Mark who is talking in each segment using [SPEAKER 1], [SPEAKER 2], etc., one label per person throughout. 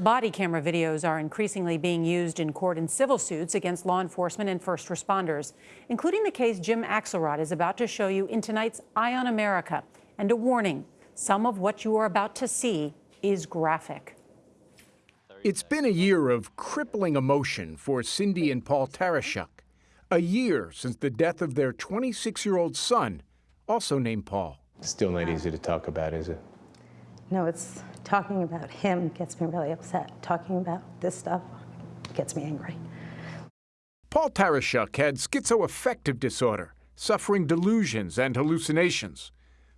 [SPEAKER 1] Body camera videos are increasingly being used in court and civil suits against law enforcement and first responders, including the case Jim Axelrod is about to show you in tonight's Eye on America. And a warning, some of what you are about to see is graphic.
[SPEAKER 2] It's been a year of crippling emotion for Cindy and Paul Tarashuk. A year since the death of their 26 year old son, also named Paul.
[SPEAKER 3] Still not easy to talk about, is it?
[SPEAKER 4] No, it's talking about him gets me really upset. Talking about this stuff gets me angry.
[SPEAKER 2] Paul Tarashuk had schizoaffective disorder, suffering delusions and hallucinations.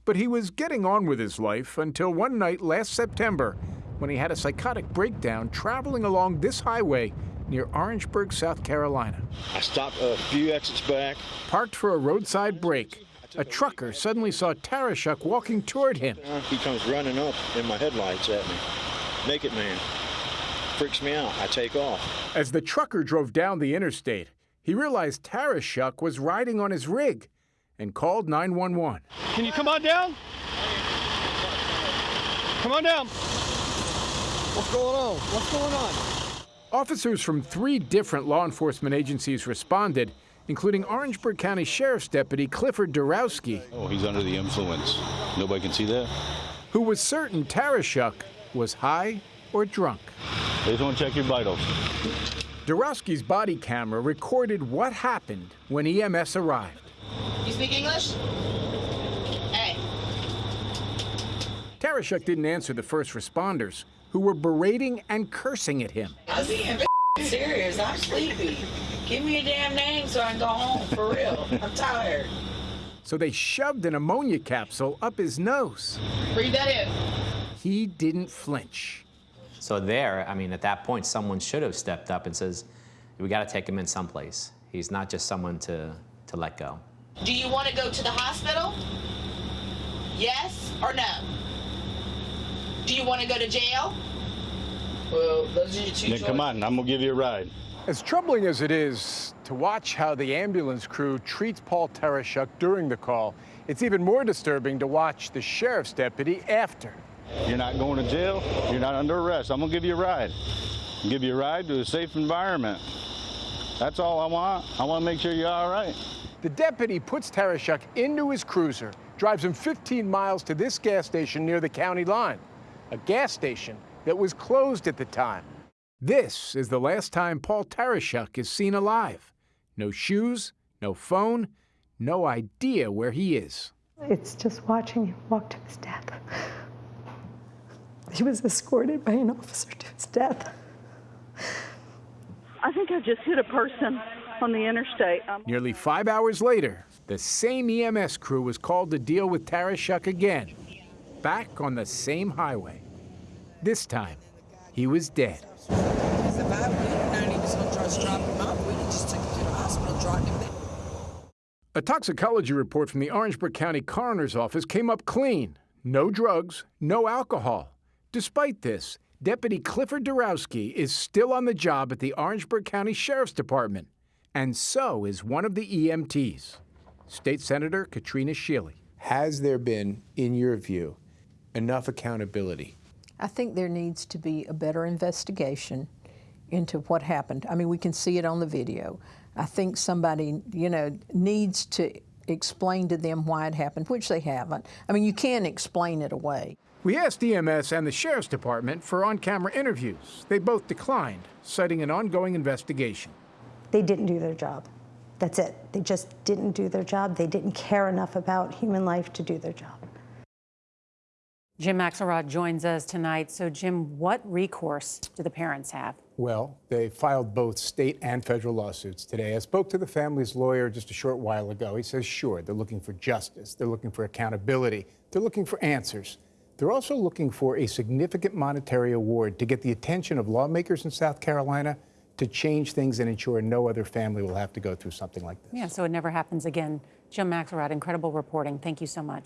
[SPEAKER 2] But he was getting on with his life until one night last September when he had a psychotic breakdown traveling along this highway near Orangeburg, South Carolina.
[SPEAKER 5] I stopped a few exits back.
[SPEAKER 2] Parked for a roadside break, a trucker suddenly saw Tarashuk walking toward him.
[SPEAKER 5] Uh, he comes running up in my headlights at me. Naked man. Freaks me out. I take off.
[SPEAKER 2] As the trucker drove down the interstate, he realized Tarashuk was riding on his rig and called 911.
[SPEAKER 6] Can you come on down? Come on down. What's going on? What's going on?
[SPEAKER 2] Officers from three different law enforcement agencies responded, including Orangeburg County Sheriff's Deputy Clifford Dorowski,
[SPEAKER 7] Oh, he's under the influence. Nobody can see that.
[SPEAKER 2] who was certain Tarashuk was high or drunk.
[SPEAKER 7] They just want to check your vitals.
[SPEAKER 2] Dorowski's body camera recorded what happened when EMS arrived.
[SPEAKER 8] You speak English? Hey.
[SPEAKER 2] Tarashuk didn't answer the first responders, who were berating and cursing at him.
[SPEAKER 8] I'm being serious. I'm sleepy. Give me a damn name so I can go home for real. I'm tired.
[SPEAKER 2] So they shoved an ammonia capsule up his nose.
[SPEAKER 8] Breathe that in.
[SPEAKER 2] He didn't flinch.
[SPEAKER 9] So there, I mean, at that point, someone should have stepped up and says, we got to take him in someplace. He's not just someone to, to let go.
[SPEAKER 8] Do you want to go to the hospital? Yes or no? Do you want to go to jail? Well, those are your two
[SPEAKER 7] Nick, come on, I'm gonna give you a ride.
[SPEAKER 3] As troubling as it is to watch how the ambulance crew treats Paul Tarashuk during the call, it's even more disturbing to watch the sheriff's deputy after.
[SPEAKER 7] You're not going to jail. You're not under arrest. I'm gonna give you a ride. Give you a ride to a safe environment. That's all I want. I want to make sure you're all right.
[SPEAKER 3] The deputy puts Tarashuk into his cruiser, drives him 15 miles to this gas station near the county line, a gas station that was closed at the time.
[SPEAKER 2] This is the last time Paul Tarashuk is seen alive. No shoes, no phone, no idea where he is.
[SPEAKER 4] It's just watching him walk to his death. He was escorted by an officer to his death.
[SPEAKER 10] I think I just hit a person on the interstate. Um,
[SPEAKER 2] Nearly five hours later, the same EMS crew was called to deal with Tarashuk again, back on the same highway. This time, he was dead.
[SPEAKER 11] He's about we didn't know he was going to try to strap him up. We just took him to the hospital, dragged him there.
[SPEAKER 2] A toxicology report from the Orangeburg County Coroner's Office came up clean. No drugs, no alcohol. Despite this, Deputy Clifford Dorowski is still on the job at the Orangeburg County Sheriff's Department, and so is one of the EMTs, State Senator Katrina Shealy.
[SPEAKER 3] Has there been, in your view, enough accountability?
[SPEAKER 12] I think there needs to be a better investigation into what happened. I mean, we can see it on the video. I think somebody, you know, needs to explain to them why it happened, which they haven't. I mean, you can't explain it away.
[SPEAKER 2] We asked EMS and the Sheriff's Department for on camera interviews. They both declined, citing an ongoing investigation.
[SPEAKER 4] They didn't do their job. That's it. They just didn't do their job. They didn't care enough about human life to do their job.
[SPEAKER 1] Jim Axelrod joins us tonight. So, Jim, what recourse do the parents have?
[SPEAKER 3] Well, they filed both state and federal lawsuits today. I spoke to the family's lawyer just a short while ago. He says, sure, they're looking for justice, they're looking for accountability, they're looking for answers. They're also looking for a significant monetary award to get the attention of lawmakers in South Carolina to change things and ensure no other family will have to go through something like this.
[SPEAKER 1] Yeah, so it never happens again. Jim Axelrod, incredible reporting. Thank you so much.